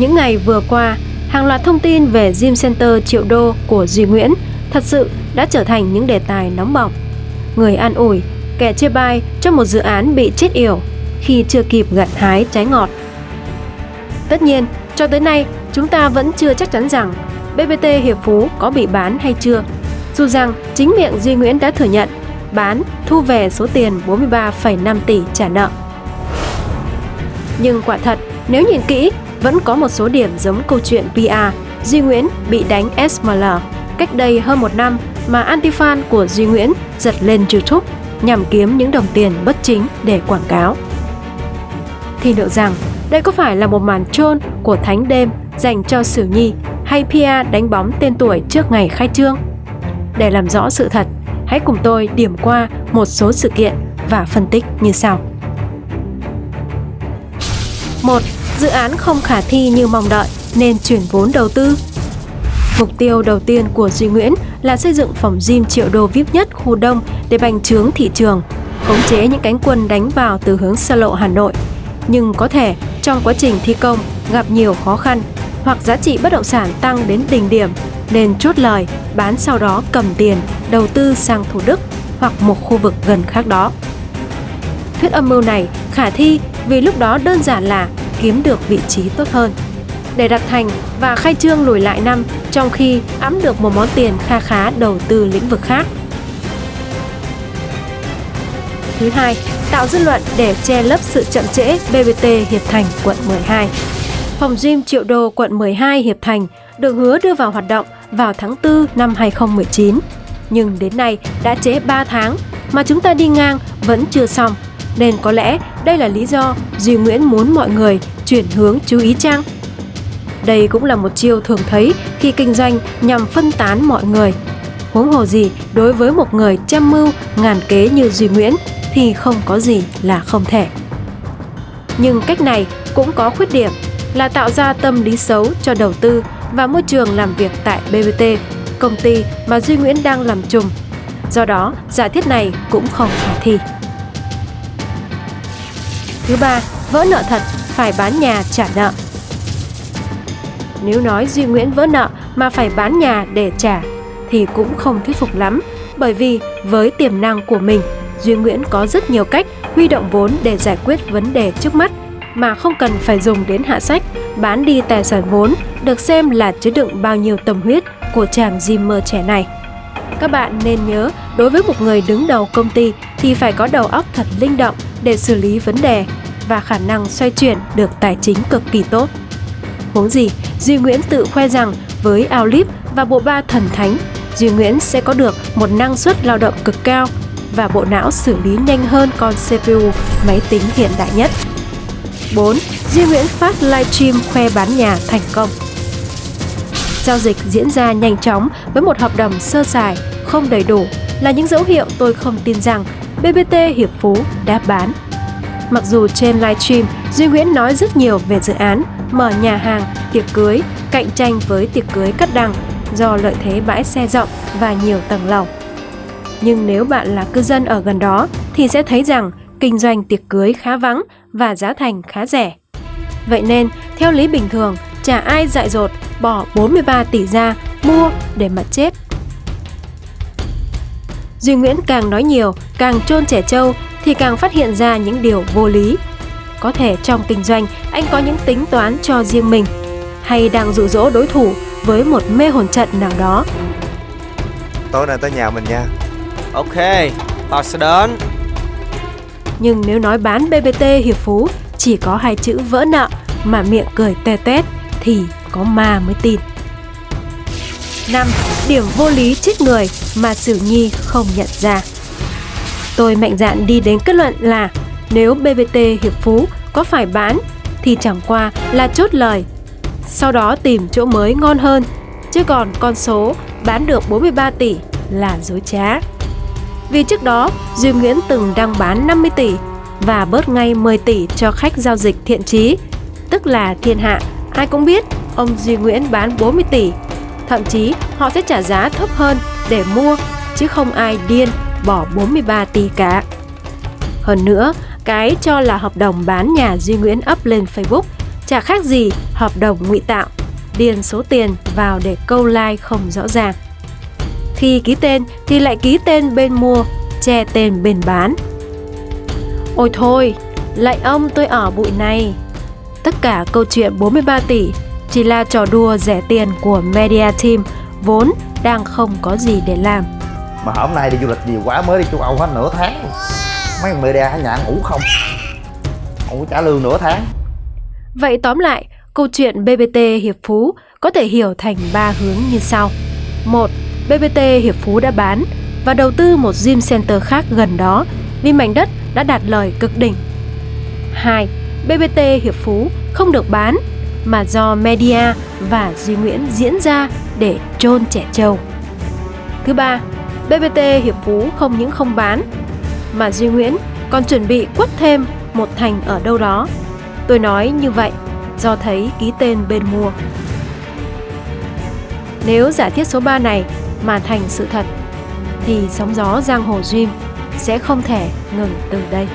Những ngày vừa qua, hàng loạt thông tin về Gym Center triệu đô của Duy Nguyễn thật sự đã trở thành những đề tài nóng bỏng. Người an ủi, kẻ chia bai cho một dự án bị chết yểu khi chưa kịp gặt hái trái ngọt. Tất nhiên, cho tới nay, chúng ta vẫn chưa chắc chắn rằng BBT Hiệp Phú có bị bán hay chưa. Dù rằng chính miệng Duy Nguyễn đã thừa nhận bán thu về số tiền 43,5 tỷ trả nợ. Nhưng quả thật, nếu nhìn kỹ, vẫn có một số điểm giống câu chuyện PR Duy Nguyễn bị đánh SML cách đây hơn một năm mà anti-fan của Duy Nguyễn giật lên YouTube nhằm kiếm những đồng tiền bất chính để quảng cáo. Thì liệu rằng đây có phải là một màn trôn của thánh đêm dành cho Sử Nhi hay PR đánh bóng tên tuổi trước ngày khai trương? Để làm rõ sự thật, hãy cùng tôi điểm qua một số sự kiện và phân tích như sau. 1. Dự án không khả thi như mong đợi nên chuyển vốn đầu tư. Mục tiêu đầu tiên của Duy Nguyễn là xây dựng phòng gym triệu đô VIP nhất khu đông để bành trướng thị trường, khống chế những cánh quân đánh vào từ hướng xa lộ Hà Nội. Nhưng có thể trong quá trình thi công gặp nhiều khó khăn hoặc giá trị bất động sản tăng đến đỉnh điểm nên chốt lời bán sau đó cầm tiền đầu tư sang Thủ Đức hoặc một khu vực gần khác đó. Thuyết âm mưu này khả thi vì lúc đó đơn giản là kiếm được vị trí tốt hơn. Để đặt thành và khai trương lùi lại năm trong khi ẵm được một món tiền kha khá đầu tư lĩnh vực khác. Thứ hai, tạo dư luận để che lấp sự chậm trễ BBT Hiệp Thành quận 12. Phòng gym Triệu Đô quận 12 Hiệp Thành được hứa đưa vào hoạt động vào tháng 4 năm 2019. Nhưng đến nay đã trễ 3 tháng mà chúng ta đi ngang vẫn chưa xong. Nên có lẽ đây là lý do Duy Nguyễn muốn mọi người chuyển hướng chú ý trang. Đây cũng là một chiêu thường thấy khi kinh doanh nhằm phân tán mọi người. Huống hồ gì đối với một người trăm mưu, ngàn kế như Duy Nguyễn thì không có gì là không thể. Nhưng cách này cũng có khuyết điểm là tạo ra tâm lý xấu cho đầu tư và môi trường làm việc tại BBT, công ty mà Duy Nguyễn đang làm trùm. Do đó, giả thiết này cũng không khả thi. Thứ ba, vỡ nợ thật phải bán nhà trả nợ. Nếu nói Duy Nguyễn vỡ nợ mà phải bán nhà để trả thì cũng không thuyết phục lắm bởi vì với tiềm năng của mình, Duy Nguyễn có rất nhiều cách huy động vốn để giải quyết vấn đề trước mắt mà không cần phải dùng đến hạ sách, bán đi tài sản vốn được xem là chứa đựng bao nhiêu tâm huyết của chàng Zimmer trẻ này. Các bạn nên nhớ, đối với một người đứng đầu công ty thì phải có đầu óc thật linh động để xử lý vấn đề và khả năng xoay chuyển được tài chính cực kỳ tốt. Huống gì, Duy Nguyễn tự khoe rằng với Outlive và bộ ba thần thánh, Duy Nguyễn sẽ có được một năng suất lao động cực cao và bộ não xử lý nhanh hơn con CPU máy tính hiện đại nhất. 4. Duy Nguyễn phát livestream khoe bán nhà thành công. Giao dịch diễn ra nhanh chóng với một hợp đồng sơ sài, không đầy đủ là những dấu hiệu tôi không tin rằng BBT Hiệp Phú đã bán. Mặc dù trên livestream, Duy Nguyễn nói rất nhiều về dự án mở nhà hàng, tiệc cưới, cạnh tranh với tiệc cưới cắt đằng do lợi thế bãi xe rộng và nhiều tầng lầu. Nhưng nếu bạn là cư dân ở gần đó thì sẽ thấy rằng kinh doanh tiệc cưới khá vắng và giá thành khá rẻ. Vậy nên, theo lý bình thường, chả ai dại dột bỏ 43 tỷ ra mua để mà chết. Duy Nguyễn càng nói nhiều, càng trôn trẻ trâu thì càng phát hiện ra những điều vô lý. Có thể trong kinh doanh anh có những tính toán cho riêng mình hay đang dụ dỗ đối thủ với một mê hồn trận nào đó. Tối nay tới nhà mình nha. Ok, tao sẽ đến. Nhưng nếu nói bán BBT Hiệp Phú chỉ có hai chữ vỡ nợ mà miệng cười te tét thì có ma mới tin. 5. Điểm vô lý chết người mà Sử Nhi không nhận ra. Tôi mạnh dạn đi đến kết luận là nếu BBT Hiệp Phú có phải bán thì chẳng qua là chốt lời. Sau đó tìm chỗ mới ngon hơn, chứ còn con số bán được 43 tỷ là dối trá. Vì trước đó, Duy Nguyễn từng đang bán 50 tỷ và bớt ngay 10 tỷ cho khách giao dịch thiện trí tức là thiên hạ. Ai cũng biết ông Duy Nguyễn bán 40 tỷ. Thậm chí họ sẽ trả giá thấp hơn để mua, chứ không ai điên bỏ 43 tỷ cả. Hơn nữa, cái cho là hợp đồng bán nhà Duy Nguyễn up lên Facebook chả khác gì hợp đồng ngụy tạo, điền số tiền vào để câu like không rõ ràng. Khi ký tên thì lại ký tên bên mua, che tên bên bán. Ôi thôi, lại ông tôi ở bụi này. Tất cả câu chuyện 43 tỷ chỉ là trò đùa rẻ tiền của Media Team vốn đang không có gì để làm mà hôm nay đi du lịch nhiều quá mới đi châu âu hết nửa tháng mấy người media nhà ngủ không không có trả lương nửa tháng Vậy tóm lại, câu chuyện BBT Hiệp Phú có thể hiểu thành ba hướng như sau. một, BBT Hiệp Phú đã bán và đầu tư một gym center khác gần đó vì mảnh đất đã đạt lời cực đỉnh. 2. BBT Hiệp Phú không được bán mà do media và Duy Nguyễn diễn ra để chôn trẻ trâu. Thứ ba, BBT Hiệp Phú không những không bán, mà Duy Nguyễn còn chuẩn bị quất thêm một thành ở đâu đó. Tôi nói như vậy do thấy ký tên bên mua. Nếu giả thiết số 3 này mà thành sự thật, thì sóng gió giang hồ Dream sẽ không thể ngừng từ đây.